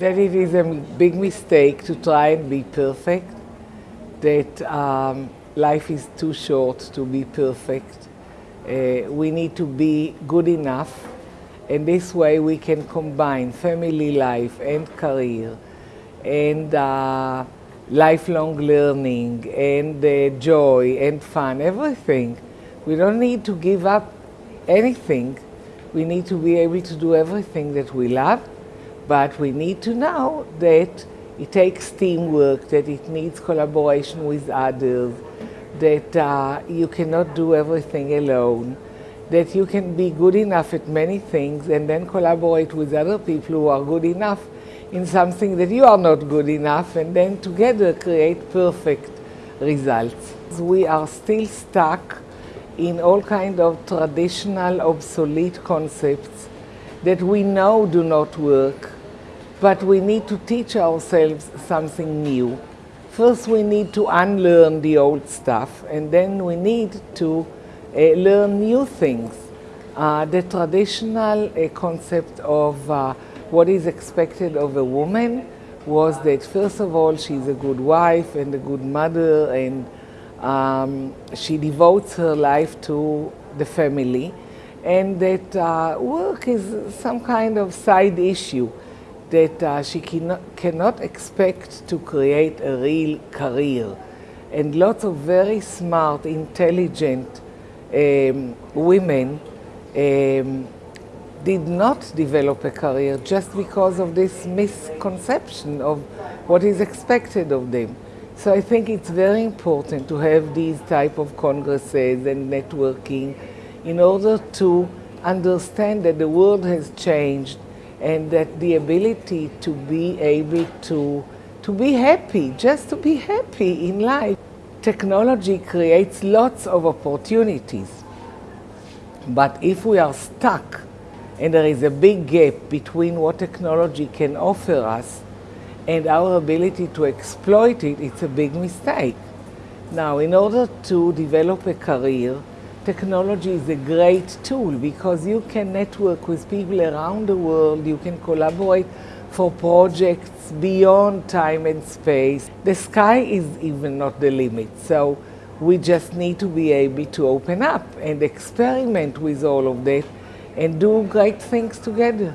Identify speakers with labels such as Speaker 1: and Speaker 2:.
Speaker 1: that it is a big mistake to try and be perfect, that um, life is too short to be perfect. Uh, we need to be good enough, and this way we can combine family life and career and uh, lifelong learning and uh, joy and fun, everything. We don't need to give up anything. We need to be able to do everything that we love but we need to know that it takes teamwork, that it needs collaboration with others, that uh, you cannot do everything alone, that you can be good enough at many things and then collaborate with other people who are good enough in something that you are not good enough and then together create perfect results. We are still stuck in all kind of traditional obsolete concepts that we know do not work, but we need to teach ourselves something new. First we need to unlearn the old stuff and then we need to uh, learn new things. Uh, the traditional uh, concept of uh, what is expected of a woman was that first of all she's a good wife and a good mother and um, she devotes her life to the family and that uh, work is some kind of side issue that uh, she cannot, cannot expect to create a real career. And lots of very smart, intelligent um, women um, did not develop a career just because of this misconception of what is expected of them. So I think it's very important to have these type of congresses and networking in order to understand that the world has changed and that the ability to be able to, to be happy, just to be happy in life. Technology creates lots of opportunities. But if we are stuck and there is a big gap between what technology can offer us and our ability to exploit it, it's a big mistake. Now, in order to develop a career, technology is a great tool because you can network with people around the world, you can collaborate for projects beyond time and space. The sky is even not the limit, so we just need to be able to open up and experiment with all of that and do great things together.